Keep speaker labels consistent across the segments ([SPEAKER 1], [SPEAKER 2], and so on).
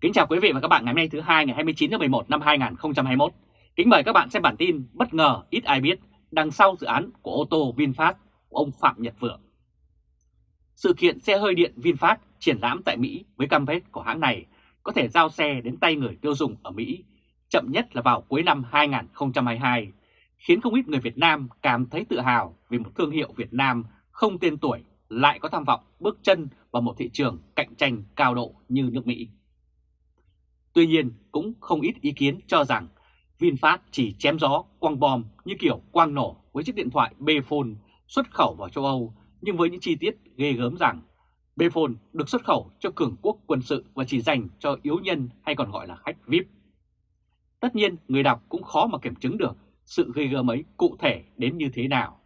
[SPEAKER 1] Kính chào quý vị và các bạn ngày hôm nay thứ hai ngày 29 tháng 11 năm 2021. Kính mời các bạn xem bản tin bất ngờ ít ai biết đằng sau dự án của ô tô VinFast của ông Phạm Nhật Vượng. Sự kiện xe hơi điện VinFast triển lãm tại Mỹ với cam kết của hãng này có thể giao xe đến tay người tiêu dùng ở Mỹ chậm nhất là vào cuối năm 2022, khiến không ít người Việt Nam cảm thấy tự hào vì một thương hiệu Việt Nam không tên tuổi lại có tham vọng bước chân vào một thị trường cạnh tranh cao độ như nước Mỹ. Tuy nhiên, cũng không ít ý kiến cho rằng VinFast chỉ chém gió quăng bom như kiểu quang nổ với chiếc điện thoại Bphone xuất khẩu vào châu Âu, nhưng với những chi tiết ghê gớm rằng Bphone được xuất khẩu cho cường quốc quân sự và chỉ dành cho yếu nhân hay còn gọi là khách VIP. Tất nhiên, người đọc cũng khó mà kiểm chứng được sự ghê gớm ấy cụ thể đến như thế nào.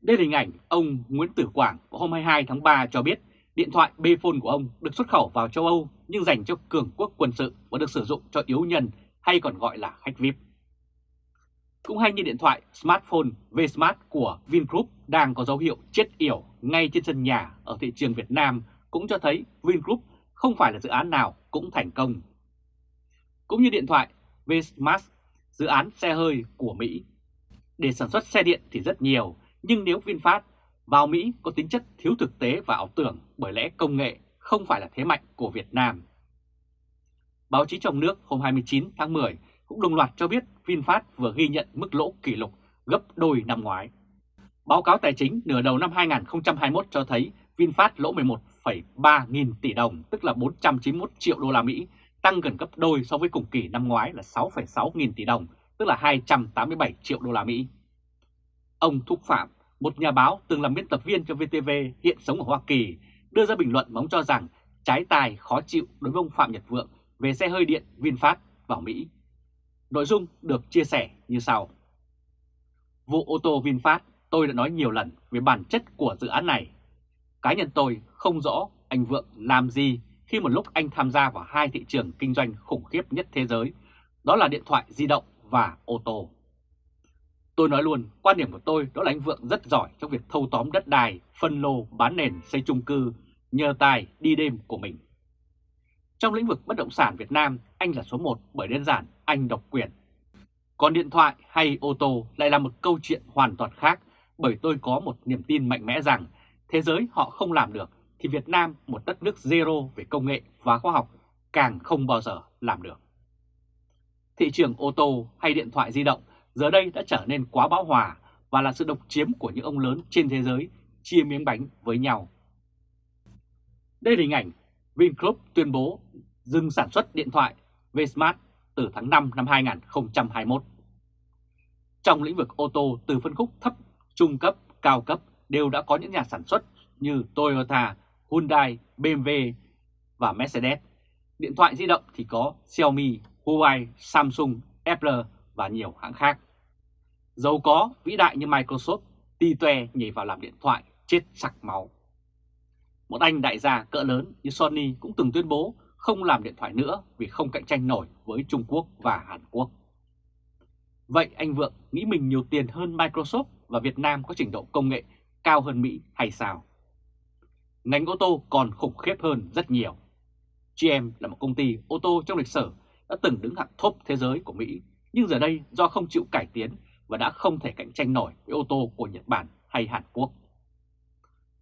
[SPEAKER 1] Đây là hình ảnh ông Nguyễn Tử Quảng vào hôm 22 tháng 3 cho biết điện thoại Bphone của ông được xuất khẩu vào châu Âu nhưng dành cho cường quốc quân sự và được sử dụng cho yếu nhân hay còn gọi là khách VIP. Cũng hay như điện thoại smartphone Vsmart của Vingroup đang có dấu hiệu chết yểu ngay trên sân nhà ở thị trường Việt Nam cũng cho thấy Vingroup không phải là dự án nào cũng thành công. Cũng như điện thoại Vsmart, dự án xe hơi của Mỹ. Để sản xuất xe điện thì rất nhiều, nhưng nếu VinFast vào Mỹ có tính chất thiếu thực tế và ảo tưởng bởi lẽ công nghệ không phải là thế mạnh của Việt Nam. Báo chí trong nước hôm 29 tháng 10 cũng đồng loạt cho biết VinFast vừa ghi nhận mức lỗ kỷ lục gấp đôi năm ngoái. Báo cáo tài chính nửa đầu năm 2021 cho thấy VinFast lỗ 11,3 nghìn tỷ đồng, tức là 491 triệu đô la Mỹ, tăng gần gấp đôi so với cùng kỳ năm ngoái là 6,6 nghìn tỷ đồng, tức là 287 triệu đô la Mỹ. Ông Thúc Phạm, một nhà báo từng làm biên tập viên cho VTV hiện sống ở Hoa Kỳ, đưa ra bình luận mà ông cho rằng trái tài khó chịu đối với ông Phạm Nhật Vượng về xe hơi điện VinFast vào Mỹ. Nội dung được chia sẻ như sau. Vụ ô tô VinFast tôi đã nói nhiều lần về bản chất của dự án này. Cá nhân tôi không rõ anh Vượng làm gì khi một lúc anh tham gia vào hai thị trường kinh doanh khủng khiếp nhất thế giới, đó là điện thoại di động và ô tô. Tôi nói luôn, quan điểm của tôi đó là anh Vượng rất giỏi trong việc thâu tóm đất đai, phân lô, bán nền, xây chung cư, nhờ tài đi đêm của mình. Trong lĩnh vực bất động sản Việt Nam, anh là số 1 bởi đơn giản anh độc quyền. Còn điện thoại hay ô tô lại là một câu chuyện hoàn toàn khác bởi tôi có một niềm tin mạnh mẽ rằng thế giới họ không làm được thì Việt Nam, một đất nước zero về công nghệ và khoa học, càng không bao giờ làm được. Thị trường ô tô hay điện thoại di động giờ đây đã trở nên quá bão hòa và là sự độc chiếm của những ông lớn trên thế giới chia miếng bánh với nhau. Đây là hình ảnh Vingroup tuyên bố dừng sản xuất điện thoại Vsmart từ tháng 5 năm 2021. Trong lĩnh vực ô tô từ phân khúc thấp, trung cấp, cao cấp đều đã có những nhà sản xuất như Toyota, Hyundai, BMW và Mercedes. Điện thoại di động thì có Xiaomi, Huawei, Samsung, Apple và nhiều hãng khác. giàu có vĩ đại như Microsoft ti toe nhảy vào làm điện thoại chết sặc máu. Một anh đại gia cỡ lớn như Sony cũng từng tuyên bố không làm điện thoại nữa vì không cạnh tranh nổi với Trung Quốc và Hàn Quốc. Vậy anh Vượng nghĩ mình nhiều tiền hơn Microsoft và Việt Nam có trình độ công nghệ cao hơn Mỹ hay sao? Ngành ô tô còn khủng khiếp hơn rất nhiều. GM là một công ty ô tô trong lịch sử đã từng đứng hạng top thế giới của Mỹ, nhưng giờ đây do không chịu cải tiến và đã không thể cạnh tranh nổi với ô tô của Nhật Bản hay Hàn Quốc.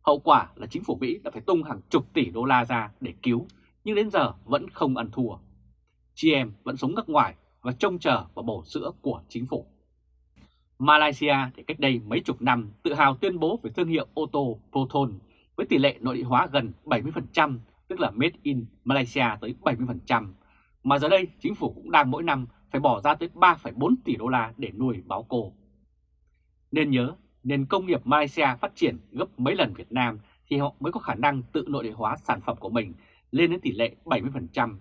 [SPEAKER 1] Hậu quả là chính phủ Mỹ đã phải tung hàng chục tỷ đô la ra để cứu, nhưng đến giờ vẫn không ăn thua. GM vẫn sống ngắc ngoài và trông chờ vào bổ sữa của chính phủ. Malaysia thì cách đây mấy chục năm tự hào tuyên bố về thương hiệu ô tô Proton với tỷ lệ nội địa hóa gần 70%, tức là Made in Malaysia tới 70%, mà giờ đây chính phủ cũng đang mỗi năm phải bỏ ra tới 3,4 tỷ đô la để nuôi báo cô. Nên nhớ, nền công nghiệp Malaysia phát triển gấp mấy lần Việt Nam thì họ mới có khả năng tự nội địa hóa sản phẩm của mình lên đến tỷ lệ 70%.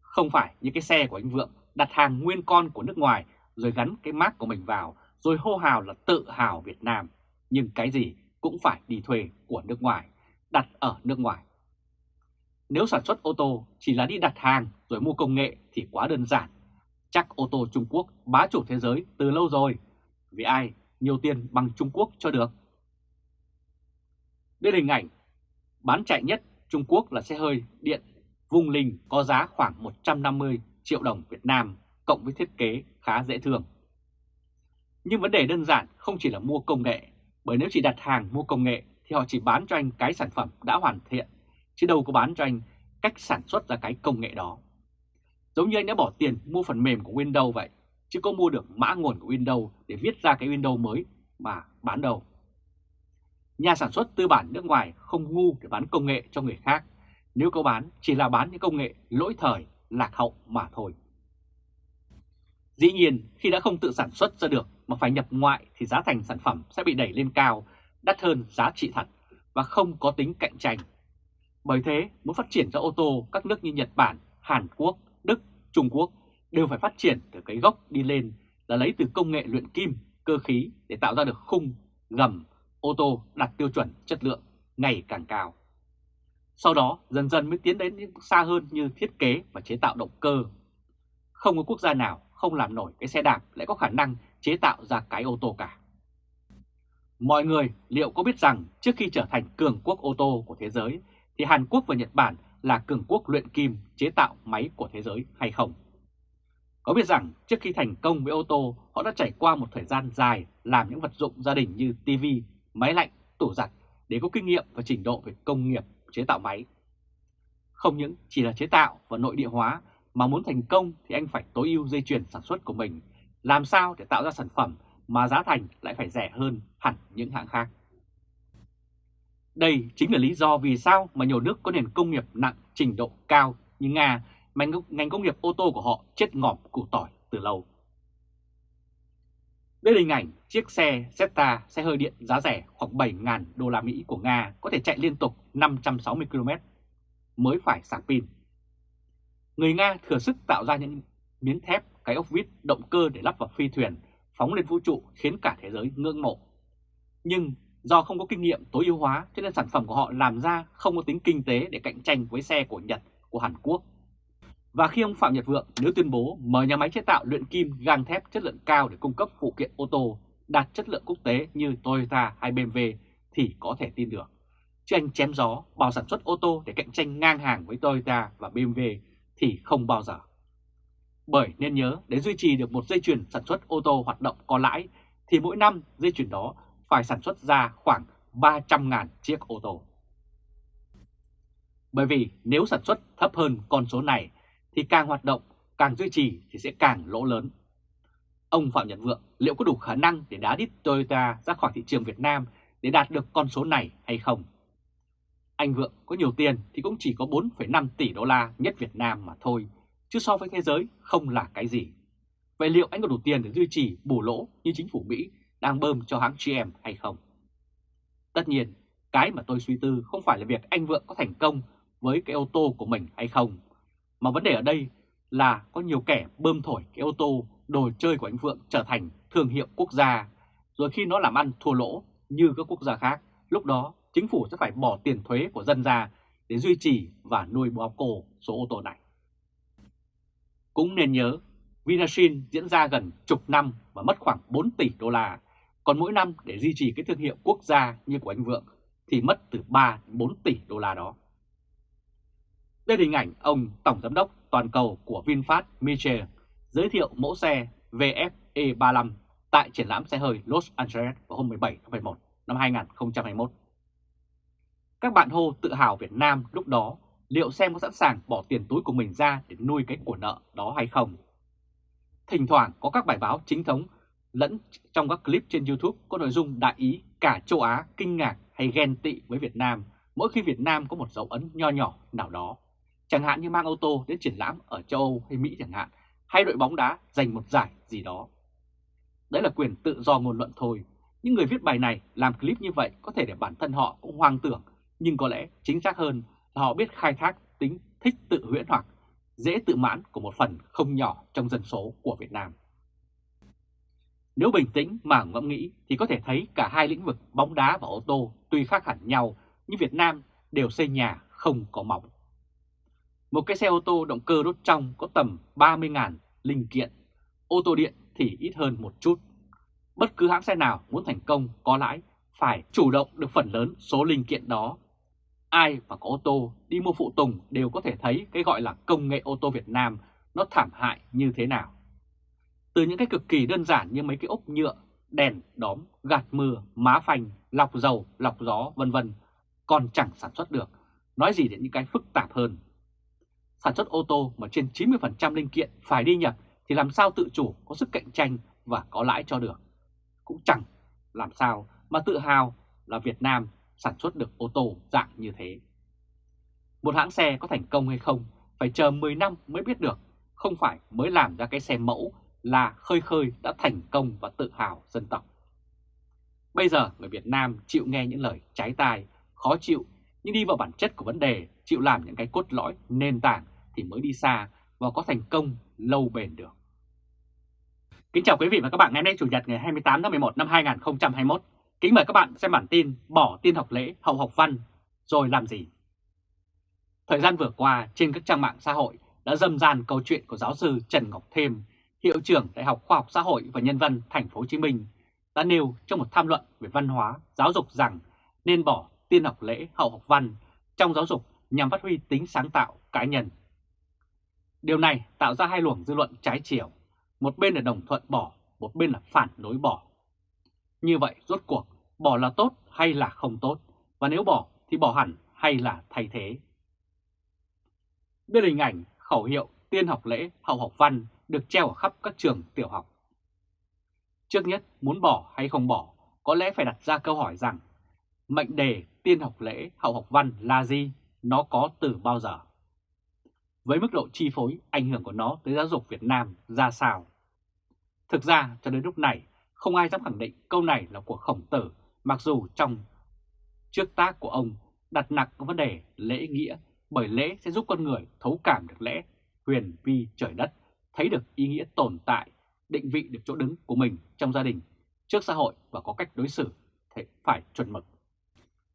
[SPEAKER 1] Không phải như cái xe của anh Vượng đặt hàng nguyên con của nước ngoài rồi gắn cái mác của mình vào rồi hô hào là tự hào Việt Nam. Nhưng cái gì cũng phải đi thuê của nước ngoài, đặt ở nước ngoài. Nếu sản xuất ô tô chỉ là đi đặt hàng rồi mua công nghệ thì quá đơn giản. Chắc ô tô Trung Quốc bá chủ thế giới từ lâu rồi. Vì ai nhiều tiền bằng Trung Quốc cho được. Đây là hình ảnh bán chạy nhất Trung Quốc là xe hơi điện Vung Linh có giá khoảng 150 triệu đồng Việt Nam cộng với thiết kế khá dễ thương. Nhưng vấn đề đơn giản không chỉ là mua công nghệ, bởi nếu chỉ đặt hàng mua công nghệ thì họ chỉ bán cho anh cái sản phẩm đã hoàn thiện, chứ đâu có bán cho anh cách sản xuất ra cái công nghệ đó. Giống như anh đã bỏ tiền mua phần mềm của Windows vậy, chứ có mua được mã nguồn của Windows để viết ra cái Windows mới mà bán đâu. Nhà sản xuất tư bản nước ngoài không ngu để bán công nghệ cho người khác, nếu có bán chỉ là bán những công nghệ lỗi thời, lạc hậu mà thôi. Dĩ nhiên, khi đã không tự sản xuất ra được mà phải nhập ngoại thì giá thành sản phẩm sẽ bị đẩy lên cao, đắt hơn giá trị thật và không có tính cạnh tranh. Bởi thế, muốn phát triển ra ô tô, các nước như Nhật Bản, Hàn Quốc, Đức, Trung Quốc đều phải phát triển từ cái gốc đi lên là lấy từ công nghệ luyện kim, cơ khí để tạo ra được khung, gầm, ô tô đạt tiêu chuẩn chất lượng ngày càng cao. Sau đó dần dần mới tiến đến những xa hơn như thiết kế và chế tạo động cơ. Không có quốc gia nào không làm nổi cái xe đạp lại có khả năng chế tạo ra cái ô tô cả. Mọi người liệu có biết rằng trước khi trở thành cường quốc ô tô của thế giới thì Hàn Quốc và Nhật Bản là cường quốc luyện kim chế tạo máy của thế giới hay không? Có biết rằng trước khi thành công với ô tô, họ đã trải qua một thời gian dài làm những vật dụng gia đình như TV, máy lạnh, tủ giặt để có kinh nghiệm và trình độ về công nghiệp chế tạo máy. Không những chỉ là chế tạo và nội địa hóa mà muốn thành công thì anh phải tối ưu dây chuyền sản xuất của mình, làm sao để tạo ra sản phẩm mà giá thành lại phải rẻ hơn hẳn những hãng khác. Đây chính là lý do vì sao mà nhiều nước có nền công nghiệp nặng trình độ cao như Nga mà ngành công nghiệp ô tô của họ chết ngỏm củ tỏi từ lâu. Đây là hình ảnh chiếc xe Zeta xe hơi điện giá rẻ khoảng 7.000 đô la Mỹ của Nga có thể chạy liên tục 560 km mới phải sạc pin. Người Nga thừa sức tạo ra những miếng thép, cái ốc vít, động cơ để lắp vào phi thuyền, phóng lên vũ trụ khiến cả thế giới ngưỡng mộ. Nhưng do không có kinh nghiệm tối ưu hóa cho nên sản phẩm của họ làm ra không có tính kinh tế để cạnh tranh với xe của Nhật, của Hàn Quốc và khi ông Phạm Nhật Vượng nếu tuyên bố mở nhà máy chế tạo luyện kim gang thép chất lượng cao để cung cấp phụ kiện ô tô đạt chất lượng quốc tế như Toyota hay BMW thì có thể tin được. Chứ anh chém gió bảo sản xuất ô tô để cạnh tranh ngang hàng với Toyota và BMW thì không bao giờ. Bởi nên nhớ để duy trì được một dây chuyền sản xuất ô tô hoạt động có lãi thì mỗi năm dây chuyền đó phải sản xuất ra khoảng 300.000 chiếc ô tô. Bởi vì nếu sản xuất thấp hơn con số này thì càng hoạt động, càng duy trì thì sẽ càng lỗ lớn. Ông Phạm Nhật Vượng liệu có đủ khả năng để đá đít Toyota ra khỏi thị trường Việt Nam để đạt được con số này hay không? Anh Vượng có nhiều tiền thì cũng chỉ có 4,5 tỷ đô la nhất Việt Nam mà thôi, chứ so với thế giới không là cái gì. Vậy liệu anh có đủ tiền để duy trì bù lỗ như chính phủ Mỹ đang bơm cho hãng GM hay không? Tất nhiên, cái mà tôi suy tư không phải là việc anh Vượng có thành công với cái ô tô của mình hay không, mà vấn đề ở đây là có nhiều kẻ bơm thổi cái ô tô, đồ chơi của anh Vượng trở thành thương hiệu quốc gia, rồi khi nó làm ăn thua lỗ như các quốc gia khác, lúc đó chính phủ sẽ phải bỏ tiền thuế của dân ra để duy trì và nuôi bò cổ số ô tô này. Cũng nên nhớ, Vinashin diễn ra gần chục năm và mất khoảng 4 tỷ đô la, còn mỗi năm để duy trì cái thương hiệu quốc gia như của anh Vượng thì mất từ 3 4 tỷ đô la đó. Đây là hình ảnh ông Tổng Giám đốc toàn cầu của VinFast, Michel, giới thiệu mẫu xe VFE35 tại triển lãm xe hơi Los Angeles vào hôm 17 tháng 11 năm 2021. Các bạn hô tự hào Việt Nam lúc đó, liệu xem có sẵn sàng bỏ tiền túi của mình ra để nuôi cái của nợ đó hay không. Thỉnh thoảng có các bài báo chính thống lẫn trong các clip trên YouTube có nội dung đại ý cả châu Á kinh ngạc hay ghen tị với Việt Nam mỗi khi Việt Nam có một dấu ấn nho nhỏ nào đó chẳng hạn như mang ô tô đến triển lãm ở châu Âu hay Mỹ chẳng hạn, hay đội bóng đá giành một giải gì đó. Đấy là quyền tự do ngôn luận thôi, những người viết bài này làm clip như vậy có thể để bản thân họ cũng hoang tưởng, nhưng có lẽ chính xác hơn là họ biết khai thác tính thích tự huyễn hoặc, dễ tự mãn của một phần không nhỏ trong dân số của Việt Nam. Nếu bình tĩnh mà ngẫm nghĩ thì có thể thấy cả hai lĩnh vực bóng đá và ô tô tuy khác hẳn nhau, nhưng Việt Nam đều xây nhà không có móng. Một cái xe ô tô động cơ đốt trong có tầm 30.000 linh kiện, ô tô điện thì ít hơn một chút. Bất cứ hãng xe nào muốn thành công có lãi phải chủ động được phần lớn số linh kiện đó. Ai mà có ô tô đi mua phụ tùng đều có thể thấy cái gọi là công nghệ ô tô Việt Nam nó thảm hại như thế nào. Từ những cái cực kỳ đơn giản như mấy cái ốc nhựa, đèn, đóm, gạt mưa, má phanh, lọc dầu, lọc gió vân vân còn chẳng sản xuất được, nói gì đến những cái phức tạp hơn. Sản xuất ô tô mà trên 90% linh kiện phải đi nhập thì làm sao tự chủ có sức cạnh tranh và có lãi cho được. Cũng chẳng làm sao mà tự hào là Việt Nam sản xuất được ô tô dạng như thế. Một hãng xe có thành công hay không phải chờ 10 năm mới biết được, không phải mới làm ra cái xe mẫu là khơi khơi đã thành công và tự hào dân tộc. Bây giờ người Việt Nam chịu nghe những lời trái tai, khó chịu nhưng đi vào bản chất của vấn đề, chịu làm những cái cốt lõi nền tảng thì mới đi xa và có thành công lâu bền được. Kính chào quý vị và các bạn ngày hôm nay Chủ nhật ngày 28 tháng 11 năm 2021. Kính mời các bạn xem bản tin bỏ tin học lễ hậu học văn rồi làm gì. Thời gian vừa qua trên các trang mạng xã hội đã dâm gian câu chuyện của giáo sư Trần Ngọc Thêm, hiệu trưởng Đại học Khoa học Xã hội và Nhân văn Thành phố Hồ Chí Minh đã nêu trong một tham luận về văn hóa, giáo dục rằng nên bỏ tiên học lễ hậu học văn trong giáo dục nhằm phát huy tính sáng tạo cá nhân. Điều này tạo ra hai luồng dư luận trái chiều, một bên là đồng thuận bỏ, một bên là phản đối bỏ. Như vậy rốt cuộc bỏ là tốt hay là không tốt, và nếu bỏ thì bỏ hẳn hay là thay thế. Đây là hình ảnh khẩu hiệu tiên học lễ hậu học văn được treo ở khắp các trường tiểu học. Trước nhất, muốn bỏ hay không bỏ, có lẽ phải đặt ra câu hỏi rằng mệnh đề tiên học lễ hậu học văn là gì, nó có từ bao giờ? Với mức độ chi phối, ảnh hưởng của nó tới giáo dục Việt Nam ra sao? Thực ra, cho đến lúc này, không ai dám khẳng định câu này là của khổng tử, mặc dù trong trước tác của ông đặt nặng vấn đề lễ nghĩa, bởi lễ sẽ giúp con người thấu cảm được lẽ, huyền vi trời đất, thấy được ý nghĩa tồn tại, định vị được chỗ đứng của mình trong gia đình, trước xã hội và có cách đối xử phải chuẩn mực.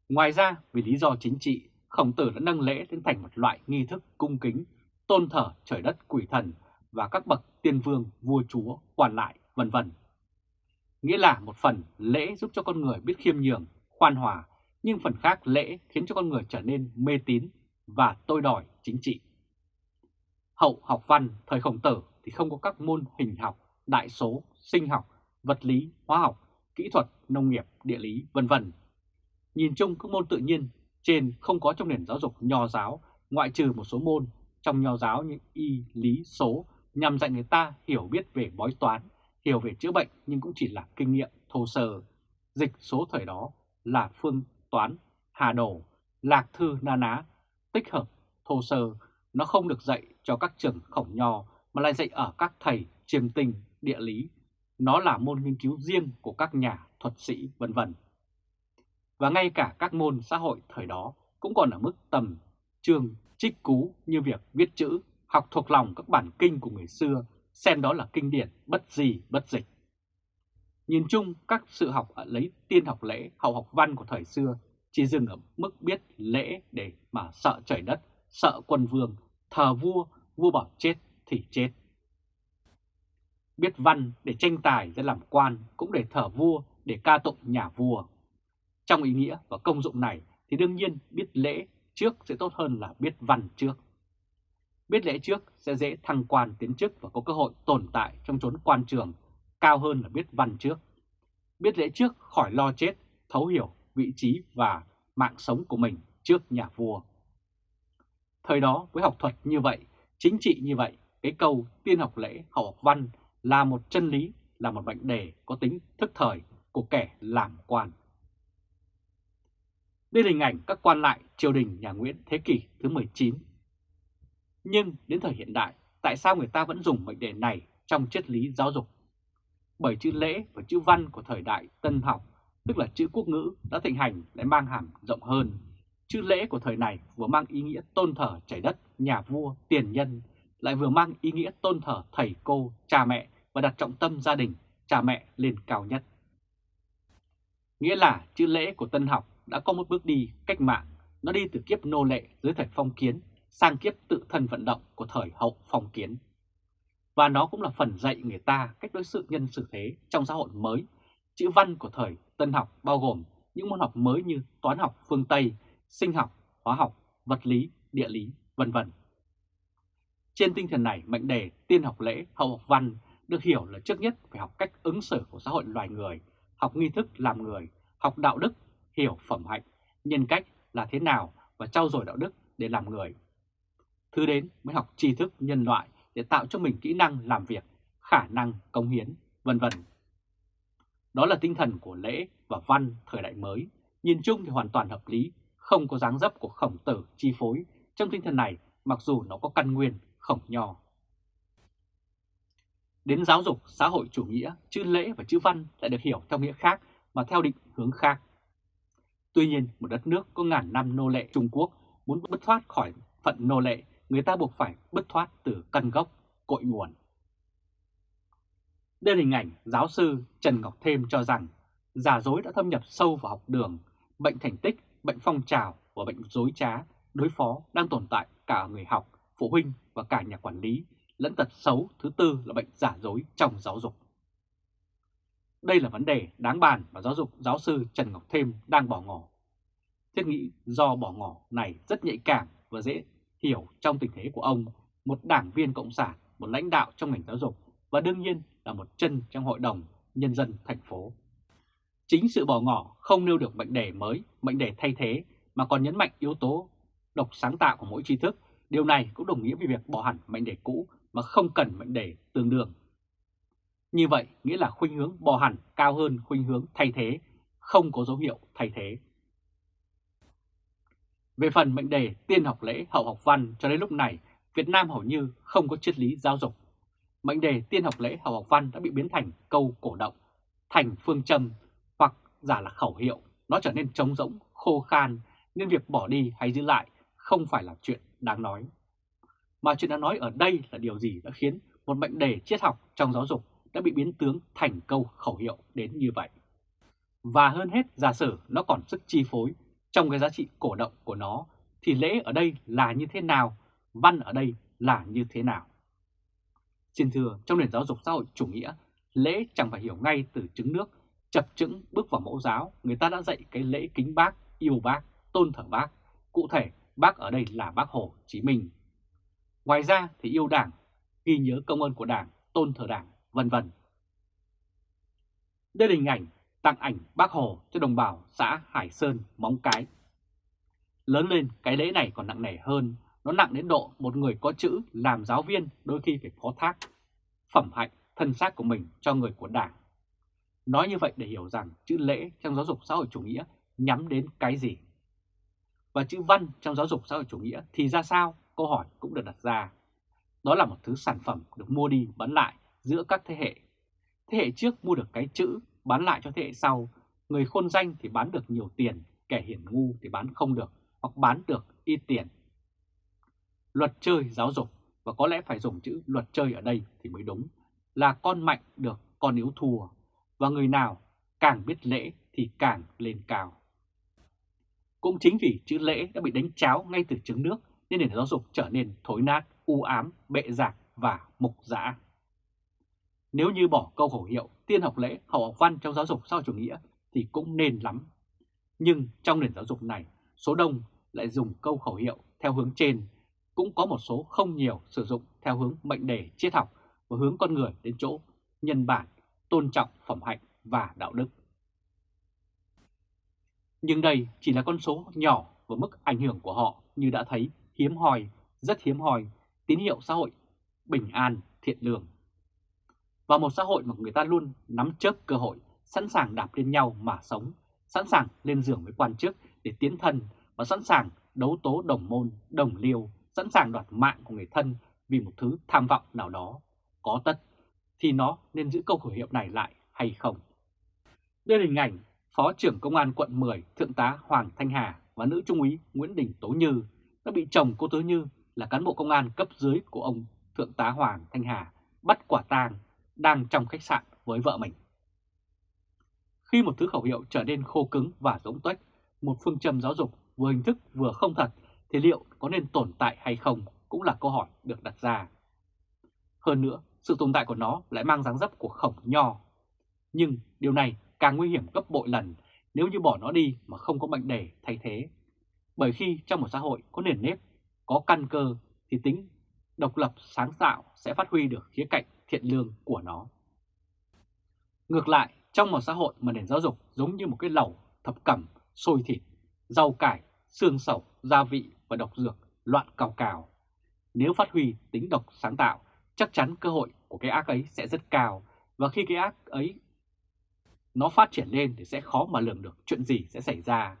[SPEAKER 1] Ngoài ra, vì lý do chính trị, khổng tử đã nâng lễ lên thành một loại nghi thức cung kính, tôn thờ trời đất quỷ thần và các bậc tiên vương, vua chúa, quan lại, vân vân. Nghĩa là một phần lễ giúp cho con người biết khiêm nhường, khoan hòa, nhưng phần khác lễ khiến cho con người trở nên mê tín và tôi đòi chính trị. Hậu học văn thời khổng tử thì không có các môn hình học, đại số, sinh học, vật lý, hóa học, kỹ thuật, nông nghiệp, địa lý, vân vân. Nhìn chung các môn tự nhiên trên không có trong nền giáo dục nho giáo, ngoại trừ một số môn trong nho giáo như y, lý, số nhằm dạy người ta hiểu biết về bói toán, hiểu về chữa bệnh nhưng cũng chỉ là kinh nghiệm thô sơ. Dịch số thời đó là phương toán, hà đồ, lạc thư na ná, tích hợp, thô sơ. Nó không được dạy cho các trường khổng nho mà lại dạy ở các thầy chiêm tinh, địa lý. Nó là môn nghiên cứu riêng của các nhà thuật sĩ vân vân. Và ngay cả các môn xã hội thời đó cũng còn ở mức tầm trường trích cú như việc viết chữ, học thuộc lòng các bản kinh của người xưa, xem đó là kinh điển bất gì bất dịch. Nhìn chung, các sự học ở lấy tiên học lễ, hậu học văn của thời xưa chỉ dừng ở mức biết lễ để mà sợ trời đất, sợ quân vương, thờ vua, vua bảo chết thì chết. Biết văn để tranh tài ra làm quan, cũng để thở vua, để ca tụng nhà vua. Trong ý nghĩa và công dụng này thì đương nhiên biết lễ trước sẽ tốt hơn là biết văn trước. Biết lễ trước sẽ dễ thăng quan tiến chức và có cơ hội tồn tại trong chốn quan trường cao hơn là biết văn trước. Biết lễ trước khỏi lo chết, thấu hiểu vị trí và mạng sống của mình trước nhà vua. Thời đó với học thuật như vậy, chính trị như vậy, cái câu tiên học lễ hậu học văn là một chân lý, là một mệnh đề có tính thức thời của kẻ làm quan. Đây là hình ảnh các quan lại triều đình nhà Nguyễn thế kỷ thứ 19. Nhưng đến thời hiện đại, tại sao người ta vẫn dùng mệnh đề này trong triết lý giáo dục? Bởi chữ lễ và chữ văn của thời đại tân học, tức là chữ quốc ngữ đã thịnh hành lại mang hàm rộng hơn. Chữ lễ của thời này vừa mang ý nghĩa tôn thờ trời đất, nhà vua, tiền nhân, lại vừa mang ý nghĩa tôn thờ thầy cô, cha mẹ và đặt trọng tâm gia đình, cha mẹ lên cao nhất. Nghĩa là chữ lễ của tân học đã có một bước đi cách mạng, nó đi từ kiếp nô lệ dưới thời phong kiến sang kiếp tự thân vận động của thời hậu phong kiến. Và nó cũng là phần dạy người ta cách đối xử nhân xử thế trong xã hội mới. Chữ văn của thời tân học bao gồm những môn học mới như toán học phương Tây, sinh học, hóa học, vật lý, địa lý, vân vân. Trên tinh thần này, mệnh đề tiên học lễ, hậu học văn được hiểu là trước nhất phải học cách ứng xử của xã hội loài người, học nghi thức làm người, học đạo đức, hiểu phẩm hạnh, nhân cách là thế nào và trau dồi đạo đức để làm người. Thứ đến mới học tri thức nhân loại để tạo cho mình kỹ năng làm việc, khả năng công hiến, vân vân. Đó là tinh thần của lễ và văn thời đại mới, nhìn chung thì hoàn toàn hợp lý, không có dáng dấp của khổng tử chi phối. Trong tinh thần này, mặc dù nó có căn nguyên khổng nho. Đến giáo dục xã hội chủ nghĩa, chữ lễ và chữ văn lại được hiểu theo nghĩa khác mà theo định hướng khác. Tuy nhiên, một đất nước có ngàn năm nô lệ Trung Quốc muốn bứt thoát khỏi phận nô lệ, người ta buộc phải bứt thoát từ căn gốc, cội nguồn. Đây là hình ảnh giáo sư Trần Ngọc Thêm cho rằng giả dối đã thâm nhập sâu vào học đường, bệnh thành tích, bệnh phong trào và bệnh dối trá, đối phó đang tồn tại cả người học, phụ huynh và cả nhà quản lý, lẫn tật xấu thứ tư là bệnh giả dối trong giáo dục. Đây là vấn đề đáng bàn mà giáo dục giáo sư Trần Ngọc Thêm đang bỏ ngỏ. Thiết nghĩ do bỏ ngỏ này rất nhạy cảm và dễ hiểu trong tình thế của ông, một đảng viên cộng sản, một lãnh đạo trong ngành giáo dục và đương nhiên là một chân trong hội đồng nhân dân thành phố. Chính sự bỏ ngỏ không nêu được mệnh đề mới, mệnh đề thay thế mà còn nhấn mạnh yếu tố độc sáng tạo của mỗi tri thức. Điều này cũng đồng nghĩa với việc bỏ hẳn mệnh đề cũ mà không cần mệnh đề tương đương. Như vậy nghĩa là khuynh hướng bỏ hẳn cao hơn khuynh hướng thay thế, không có dấu hiệu thay thế. Về phần mệnh đề tiên học lễ hậu học văn cho đến lúc này, Việt Nam hầu như không có triết lý giáo dục. Mệnh đề tiên học lễ hậu học văn đã bị biến thành câu cổ động, thành phương châm hoặc giả là khẩu hiệu, nó trở nên trống rỗng, khô khan nên việc bỏ đi hay giữ lại không phải là chuyện đáng nói. Mà chuyện đáng nói ở đây là điều gì đã khiến một mệnh đề triết học trong giáo dục đã bị biến tướng thành câu khẩu hiệu đến như vậy. Và hơn hết giả sử nó còn sức chi phối trong cái giá trị cổ động của nó thì lễ ở đây là như thế nào, văn ở đây là như thế nào. Xin thưa, trong nền giáo dục xã hội chủ nghĩa, lễ chẳng phải hiểu ngay từ trứng nước, chập chững bước vào mẫu giáo, người ta đã dạy cái lễ kính bác, yêu bác, tôn thờ bác. Cụ thể, bác ở đây là bác Hồ Chí Minh. Ngoài ra thì yêu đảng, ghi nhớ công ơn của đảng, tôn thờ đảng, vân vân. Đây là hình ảnh tặng ảnh bác Hồ cho đồng bào xã Hải Sơn, Móng Cái. Lớn lên cái lễ này còn nặng nề hơn, nó nặng đến độ một người có chữ làm giáo viên đôi khi phải phó thác phẩm hạnh, thân xác của mình cho người của đảng. Nói như vậy để hiểu rằng chữ lễ trong giáo dục xã hội chủ nghĩa nhắm đến cái gì. Và chữ văn trong giáo dục xã hội chủ nghĩa thì ra sao? Câu hỏi cũng được đặt ra. Đó là một thứ sản phẩm được mua đi bán lại giữa các thế hệ. Thế hệ trước mua được cái chữ bán lại cho thế hệ sau, người khôn danh thì bán được nhiều tiền, kẻ hiển ngu thì bán không được hoặc bán được ít tiền. Luật chơi giáo dục và có lẽ phải dùng chữ luật chơi ở đây thì mới đúng là con mạnh được con yếu thua và người nào càng biết lễ thì càng lên cao. Cũng chính vì chữ lễ đã bị đánh cháo ngay từ trứng nước nên nền giáo dục trở nên thối nát, u ám, bệ giảng và mục dã. Nếu như bỏ câu khẩu hiệu tiên học lễ, hậu học văn trong giáo dục sau chủ nghĩa thì cũng nên lắm. Nhưng trong nền giáo dục này, số đông lại dùng câu khẩu hiệu theo hướng trên, cũng có một số không nhiều sử dụng theo hướng mệnh đề triết học và hướng con người đến chỗ nhân bản, tôn trọng phẩm hạnh và đạo đức. Nhưng đây chỉ là con số nhỏ và mức ảnh hưởng của họ như đã thấy hiếm hoi, rất hiếm hoi, tín hiệu xã hội bình an, thiện lương. Và một xã hội mà người ta luôn nắm chớp cơ hội, sẵn sàng đạp lên nhau mà sống, sẵn sàng lên giường với quan chức để tiến thân và sẵn sàng đấu tố đồng môn, đồng liêu, sẵn sàng đoạt mạng của người thân vì một thứ tham vọng nào đó, có tất, thì nó nên giữ câu khẩu hiệu này lại hay không? Đây là hình ảnh Phó trưởng Công an quận 10 Thượng tá Hoàng Thanh Hà và nữ trung úy Nguyễn Đình Tố Như đã bị chồng cô Tố Như là cán bộ công an cấp dưới của ông Thượng tá Hoàng Thanh Hà bắt quả tang đang trong khách sạn với vợ mình. Khi một thứ khẩu hiệu trở nên khô cứng và rỗng tuếch, một phương châm giáo dục vừa hình thức vừa không thật thì liệu có nên tồn tại hay không cũng là câu hỏi được đặt ra. Hơn nữa, sự tồn tại của nó lại mang dáng dấp của khổng nho. Nhưng điều này càng nguy hiểm gấp bội lần nếu như bỏ nó đi mà không có mệnh đề thay thế. Bởi khi trong một xã hội có nền nếp, có căn cơ thì tính độc lập sáng tạo sẽ phát huy được khía cạnh thiện lương của nó. Ngược lại, trong một xã hội mà nền giáo dục giống như một cái lẩu thập cẩm, sôi thịt, rau cải, xương sầu, gia vị và độc dược loạn cào cào. Nếu phát huy tính độc sáng tạo, chắc chắn cơ hội của cái ác ấy sẽ rất cao và khi cái ác ấy nó phát triển lên thì sẽ khó mà lường được chuyện gì sẽ xảy ra.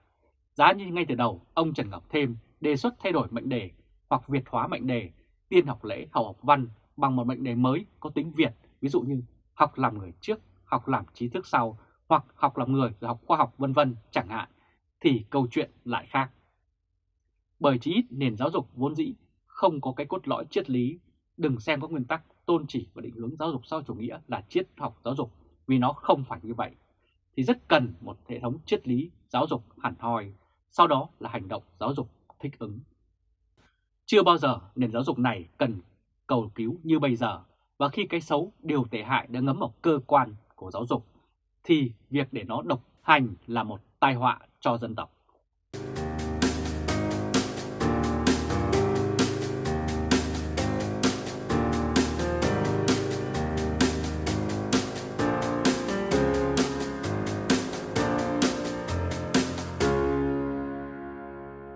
[SPEAKER 1] Giá như ngay từ đầu, ông Trần Ngọc Thêm đề xuất thay đổi mệnh đề hoặc Việt hóa mệnh đề, tiên học lễ, hậu học văn bằng một mệnh đề mới có tính Việt, ví dụ như học làm người trước, học làm trí thức sau, hoặc học làm người rồi học khoa học vân vân chẳng hạn, thì câu chuyện lại khác. Bởi chí ít nền giáo dục vốn dĩ không có cái cốt lõi triết lý, đừng xem các nguyên tắc tôn chỉ và định hướng giáo dục sau chủ nghĩa là triết học giáo dục, vì nó không phải như vậy. Thì rất cần một hệ thống triết lý giáo dục hẳn hoi, sau đó là hành động giáo dục thích ứng. Chưa bao giờ nền giáo dục này cần cầu cứu như bây giờ, và khi cái xấu, điều tệ hại đã ngấm vào cơ quan của giáo dục, thì việc để nó độc hành là một tai họa cho dân tộc.